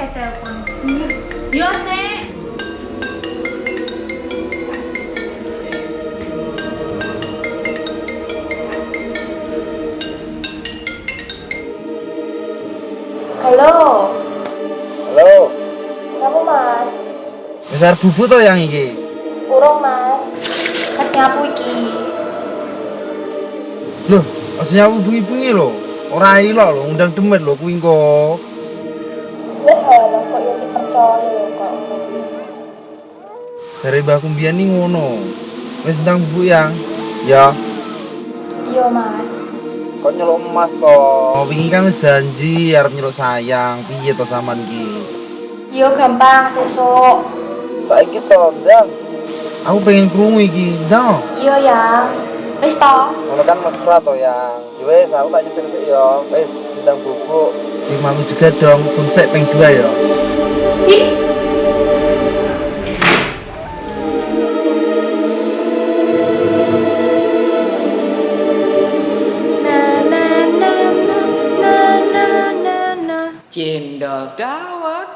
kayak telepon. Yo, Sek. Halo, Halo, kamu mas? besar bubu to yang iki. Urung mas, mas nyapu iki. Loh, aja nyapu bengi-bengi lho. Ora ilo lho, undang demet lho kuwi engko. Jare mbakku mbiyen ni ngono. Wis ndang bubu yang. Ya, Iya mas, kok nyeluk emas to? Oh, wingi kan janji arep nyeluk sayang. Piye to sampean iki? iya gampang sesuk. Saiki to, ndang. Aku pengen krungu iki, ndang. Iya ya, wis to. Ngono kan mesra to yang. Ya wis, aku tak nyetir sik ya. Wis, ndang bubuk. Terima juga dong, sunset peng dua ya. Ih, Dawet.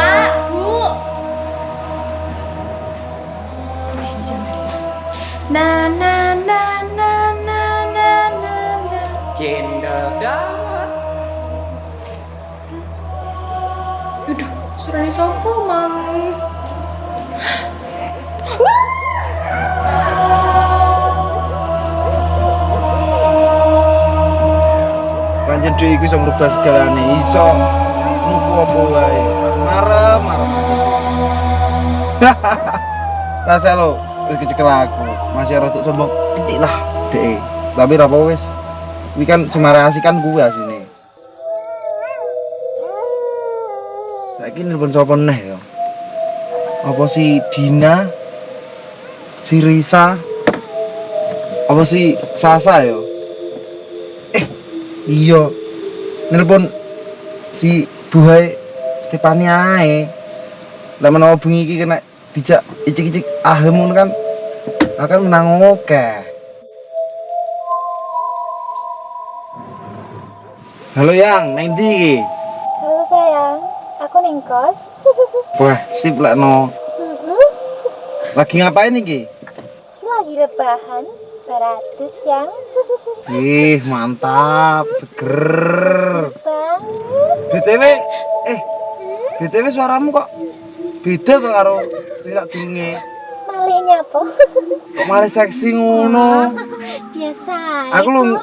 Pak, Bu. Na na na na na na na na. Cendol dawet. Aduh, suaranya sopo mang? Dhewe iku iso ngrubah segalane, iso nuku apa wae. Marem, marem. Rasa lo, wis kecekel aku. Masih rada sombong titik lah, Dek. Tapi ra apa wis. Ini kan semarasi kan gue asine. Saiki nelpon sapa neh ya? Apa si Dina? Si Risa? Apa si Sasa ya? Iya. Nelpon si Buhai Stefania ae. Lah menawa bengi iki kena dijak icik-icik ahem ngono kan akan menang oke. Halo Yang, neng ndi iki? Halo sayang, aku ning kos. Wah, sip lah no. Lagi ngapain iki? Lagi rebahan, beratus yang Ih, mantap, seger. BTW, eh, BTW suaramu kok beda tuh karo sing sak durunge. Malihnya apa? Kok malah seksi ngono. Biasa. Aku lu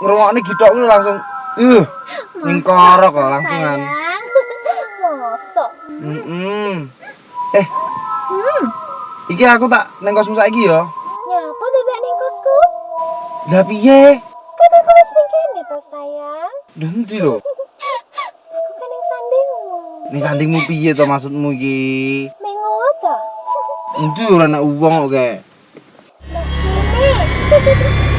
ngrungokne gitok lu langsung uh ngkorok kok langsungan. Mosok. Heeh. Eh. Iki aku tak neng kosmu saiki ya. Nyapa dadak ning kosku? Lah piye? Kan aku wis ning kene to sayang. Endi lho? Aku kan ning sandingmu. Ning sandingmu piye to maksudmu iki? Mengo to. Endi ora ana uwong kok kae.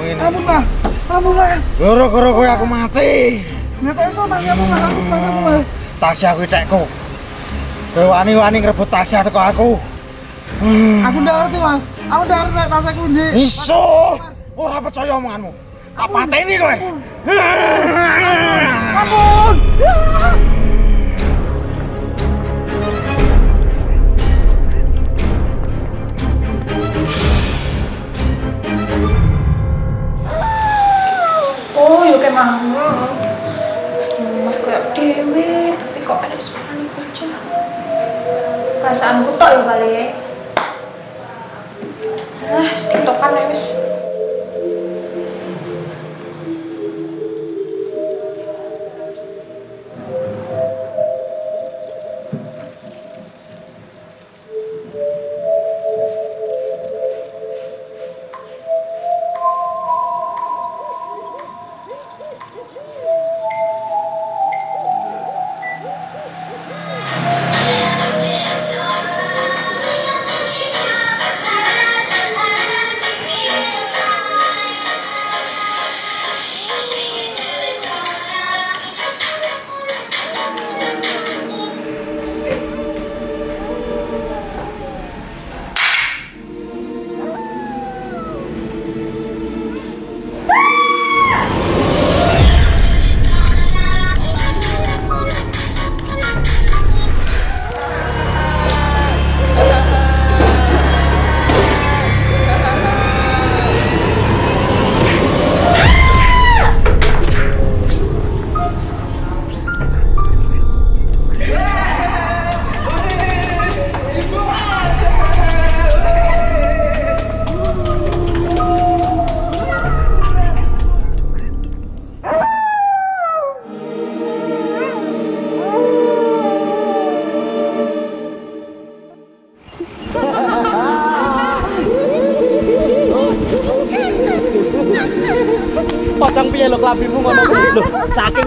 aku kaya ngene. Ampun, Mas. Ampun, Mas. Gara-gara kowe aku mati. Kok iso Mas ampun, Mas. Ampun, Mas. Ampun, Mas. Tasya kuwi tekku. Kowe wani-wani ngrebut Tasya teko aku. Aku ndak ngerti mas. Aku ndak ngerti nek tas aku ndi. Iso. Ora percaya omonganmu. Tak pateni kowe. Ampun. Kayak mau. Mas kayak dewe, tapi kok ada suara bocah. Perasaanku tok ya kali ya. Ah, tiktokan ya wis.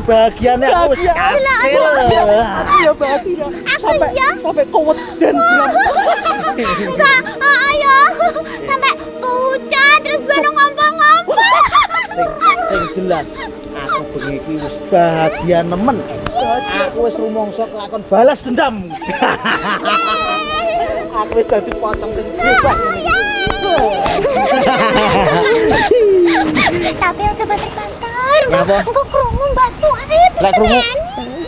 Saking bahagiane aku wis kasil. Aku ya bahagia. Sampai sampai keweden. Enggak, ah, ayo sampai pucat terus baru ngomong-ngomong. Sing sing jelas aku bengi iki wis bahagia nemen. Aku wis rumangsa kelakon balas dendam. aku wis dadi pocong sing bebas. Tapi yang coba terbantar. Ngapa? Engko krungu Mbak Suarip. Lek krungu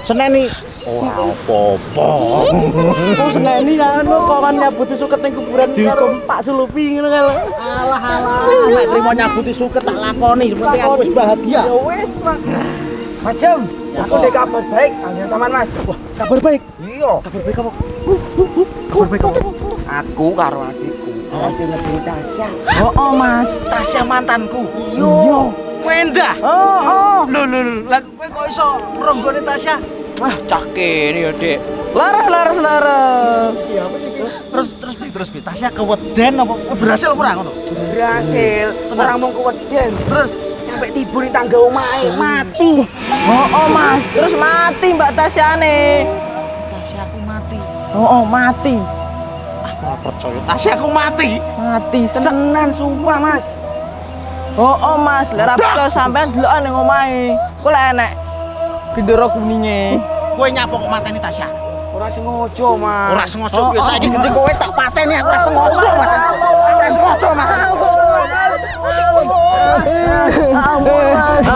seneni ora apa-apa. Aku seneni anu kawan nyabuti suket ning kuburan karo Pak Sulupi ngono kan. Alah alah, mek trimo nyabuti suket tak lakoni, penting aku wis bahagia. Ya wis, Mas. Mas Jam, aku ada kabar baik hanya sama Mas. Wah, Kabar baik. iya. Kabar baik apa? Kabar baik apa? Aku karo adikku masih lebih Tasya. Oh, oh Mas. Tasya mantanku. Iya. Wendah. Oh, oh. Lho lho lho, lah kowe kok iso ronggone Tasya? Wah, cake ini ya, Dek. Laras, laras, laras. Terus terus bi terus bi Tasya keweden apa berhasil apa ora ngono? Berhasil. Orang mau keweden. Terus sampai tiba di tangga omahe mati. Oh, oh Mas. Terus mati Mbak Tasyane. Tasyaku mati. Oh, oh mati. Aku ora percaya Tasyaku mati. Mati tenan sumpah Mas. Oh, oh Mas, lek ra percaya sampean delokan ning omahe. Ku lek enek gendera kuninge. Kowe nyapa kok mateni Tasya? Ora sengaja, Mas. Ora sengaja Oh, saiki oh. gede kowe tak pateni aku ora sengaja. Aku ora sengaja mateni. Ampun, Mas.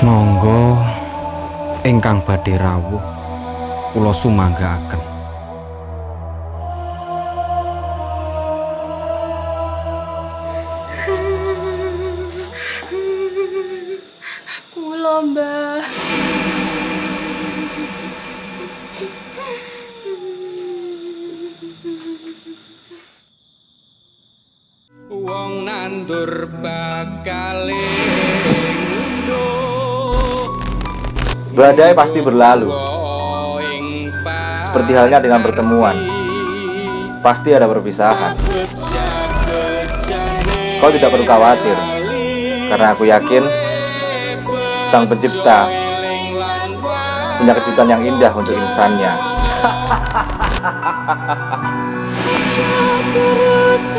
Monggo ingkang badhe rawuh kula sumanggaaken. Kula mbah. Wong nandur bakal ngunduh Badai pasti berlalu, seperti halnya dengan pertemuan. Pasti ada perpisahan. Kau tidak perlu khawatir, karena aku yakin Sang Pencipta punya kejutan yang indah untuk insannya. Terus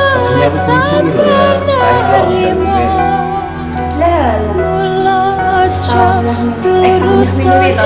Kok lawan Lah, lah. Terus sore